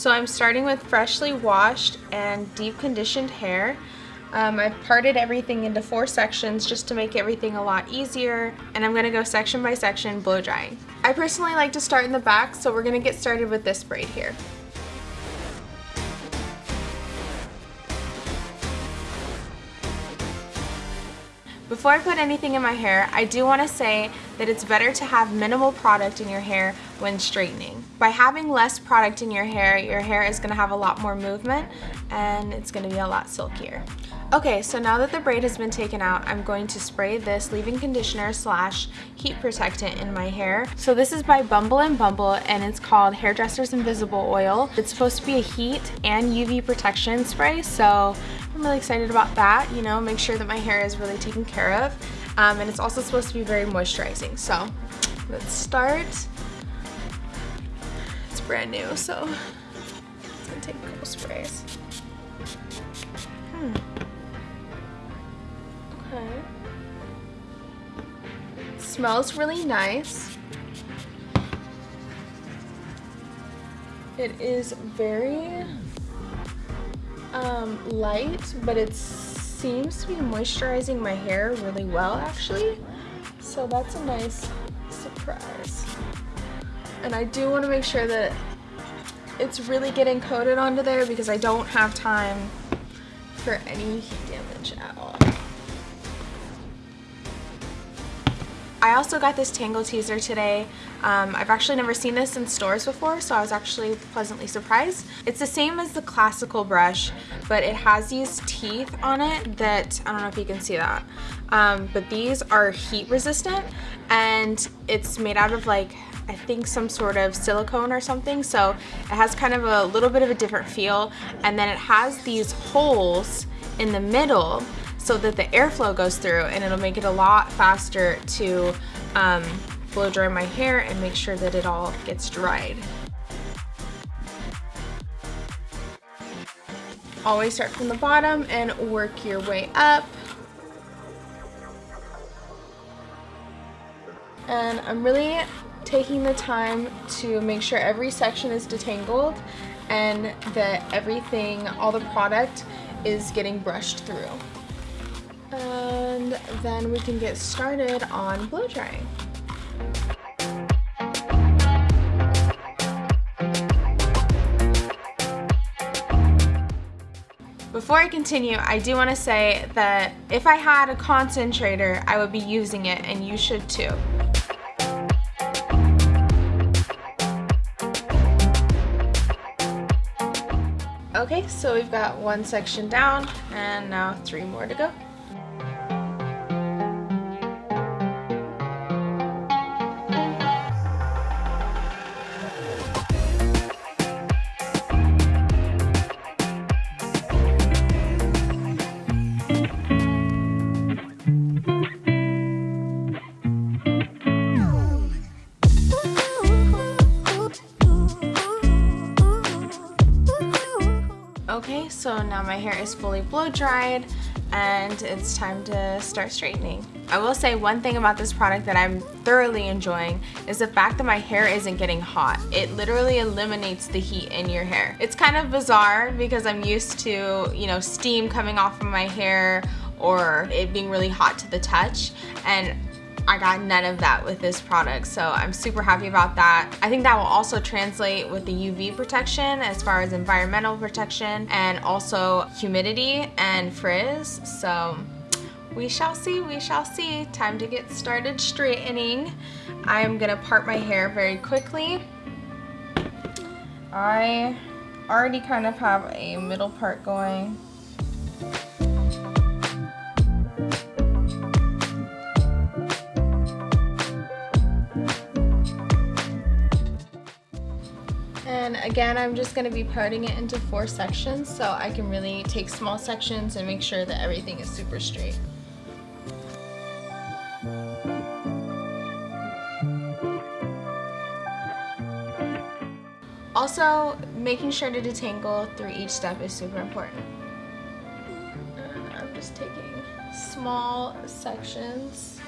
So I'm starting with freshly washed and deep conditioned hair. Um, I've parted everything into four sections just to make everything a lot easier and I'm going to go section by section blow drying. I personally like to start in the back so we're going to get started with this braid here. Before I put anything in my hair, I do want to say that it's better to have minimal product in your hair when straightening. By having less product in your hair, your hair is going to have a lot more movement and it's going to be a lot silkier. Okay, so now that the braid has been taken out, I'm going to spray this leave-in conditioner slash heat protectant in my hair. So this is by Bumble and Bumble and it's called Hairdresser's Invisible Oil. It's supposed to be a heat and UV protection spray, so I'm really excited about that, you know, make sure that my hair is really taken care of. Um, and it's also supposed to be very moisturizing. So let's start. Brand new, so it's gonna take a couple sprays. Hmm. Okay. It smells really nice. It is very um, light, but it seems to be moisturizing my hair really well actually. So that's a nice surprise. And I do want to make sure that it's really getting coated onto there because I don't have time for any heat damage at all. I also got this Tangle Teezer today. Um, I've actually never seen this in stores before, so I was actually pleasantly surprised. It's the same as the classical brush, but it has these teeth on it that, I don't know if you can see that, um, but these are heat resistant and it's made out of like I think some sort of silicone or something so it has kind of a little bit of a different feel and then it has these holes in the middle so that the airflow goes through and it'll make it a lot faster to um, blow dry my hair and make sure that it all gets dried. Always start from the bottom and work your way up. And I'm really taking the time to make sure every section is detangled and that everything, all the product is getting brushed through and then we can get started on blow drying. Before I continue, I do want to say that if I had a concentrator, I would be using it and you should too. Okay, so we've got one section down and now three more to go. Okay, so now my hair is fully blow dried and it's time to start straightening. I will say one thing about this product that I'm thoroughly enjoying is the fact that my hair isn't getting hot. It literally eliminates the heat in your hair. It's kind of bizarre because I'm used to, you know, steam coming off of my hair or it being really hot to the touch and I got none of that with this product so I'm super happy about that. I think that will also translate with the UV protection as far as environmental protection and also humidity and frizz so we shall see, we shall see. Time to get started straightening. I am gonna part my hair very quickly. I already kind of have a middle part going again, I'm just going to be parting it into four sections so I can really take small sections and make sure that everything is super straight. Also, making sure to detangle through each step is super important. And I'm just taking small sections.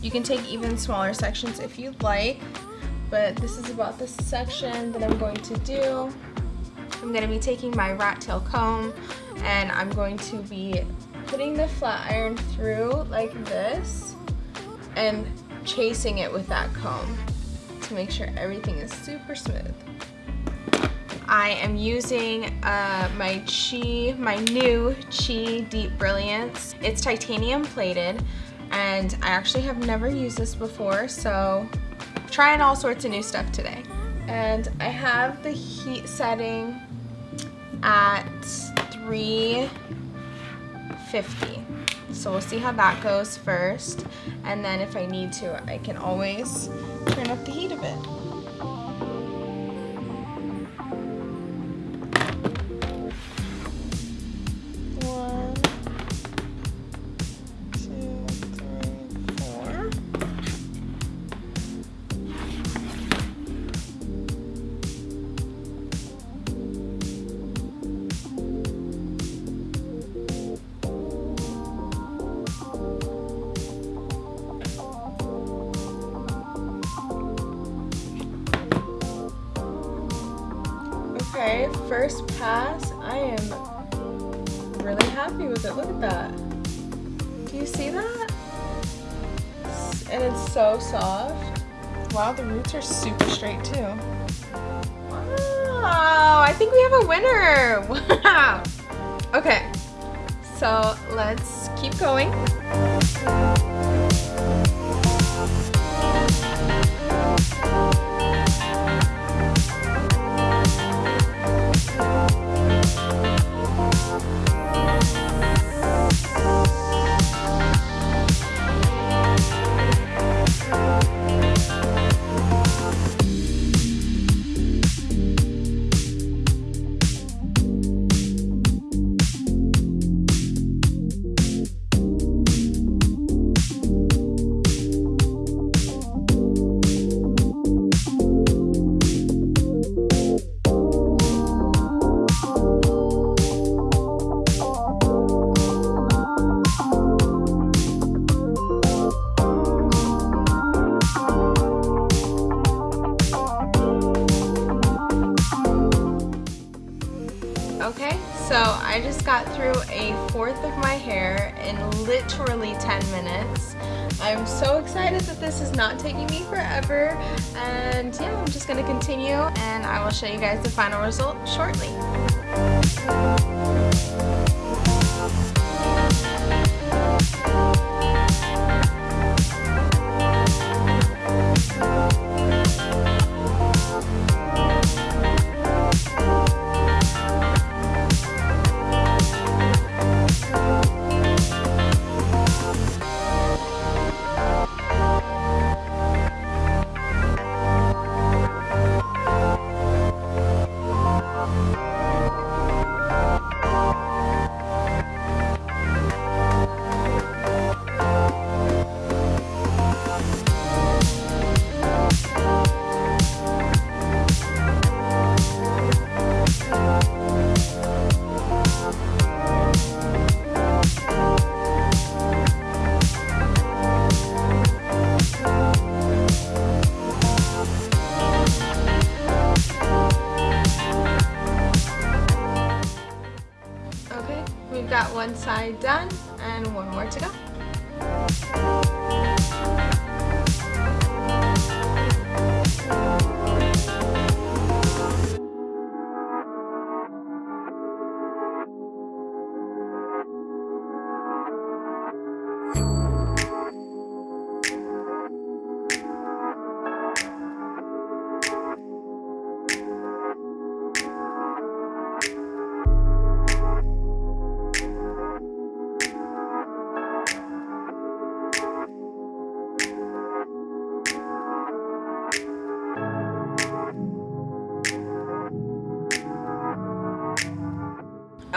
You can take even smaller sections if you'd like but this is about the section that I'm going to do. I'm gonna be taking my rat tail comb and I'm going to be putting the flat iron through like this and chasing it with that comb to make sure everything is super smooth. I am using uh, my Chi, my new Chi Deep Brilliance. It's titanium plated and I actually have never used this before so trying all sorts of new stuff today. And I have the heat setting at 350. So we'll see how that goes first. And then if I need to, I can always turn up the heat a bit. First pass. I am really happy with it. Look at that. Do you see that? And it's so soft. Wow, the roots are super straight too. Wow, I think we have a winner. Wow. Okay, so let's keep going. I just got through a fourth of my hair in literally 10 minutes. I'm so excited that this is not taking me forever and yeah, I'm just gonna continue and I will show you guys the final result shortly. Got one side done and one more to go.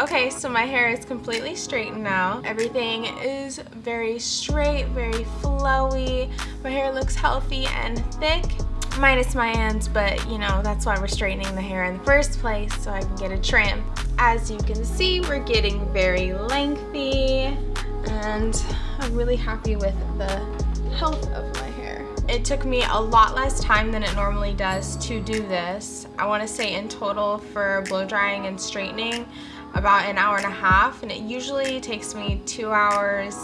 Okay, so my hair is completely straightened now. Everything is very straight, very flowy. My hair looks healthy and thick, minus my ends, but you know, that's why we're straightening the hair in the first place, so I can get a trim. As you can see, we're getting very lengthy, and I'm really happy with the health of my hair. it took me a lot less time than it normally does to do this. I want to say in total for blow drying and straightening about an hour and a half and it usually takes me two hours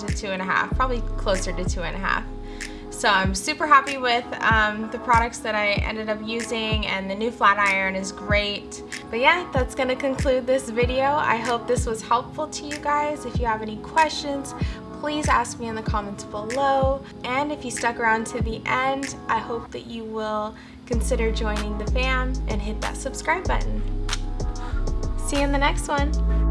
to two and a half, probably closer to two and a half. So I'm super happy with um, the products that I ended up using and the new flat iron is great. But yeah, that's going to conclude this video. I hope this was helpful to you guys. If you have any questions, please ask me in the comments below. And if you stuck around to the end, I hope that you will consider joining the fam and hit that subscribe button. See you in the next one.